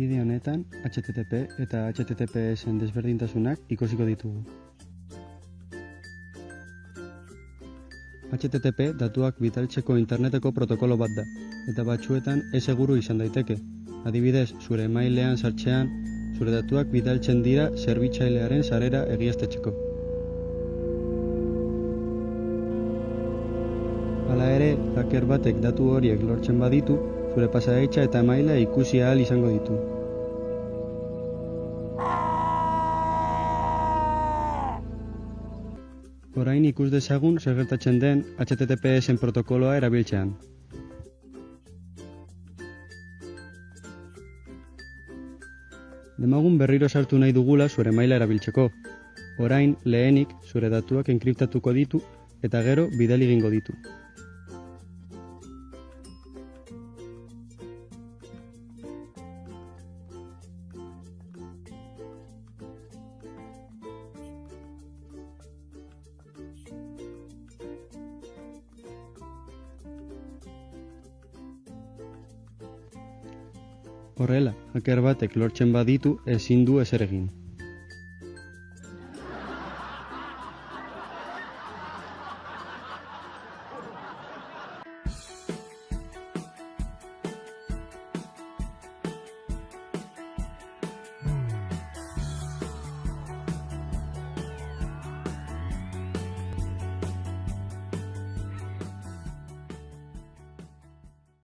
Bide honetan, HTTP eta HTTPS-en desberdintasunak ikusiko ditugu. HTTP datuak bitaltzeko interneteko protokolo bat da, eta batzuetan ez seguru izan daiteke. Adibidez, zure mailean sartzean, zure datuak bidaltzen dira zerbitzailearen sarera egiaztatzeko. Hala ere, hacker batek datu horiek lortzen baditu, zure pasadeitza eta maila ikusi ahal izango ditu. Orain ikus dezagun zer gertatzen den HTTPS-en protokoloa erabiltzean. Demagun berriro sartu nahi dugula zure maila erabiltzeko. Orain, lehenik, zure datuak enkriptatuko ditu eta gero bidali egingo ditu. Horrela, hacker batek lortzen baditu ezin du ezer egin.